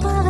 para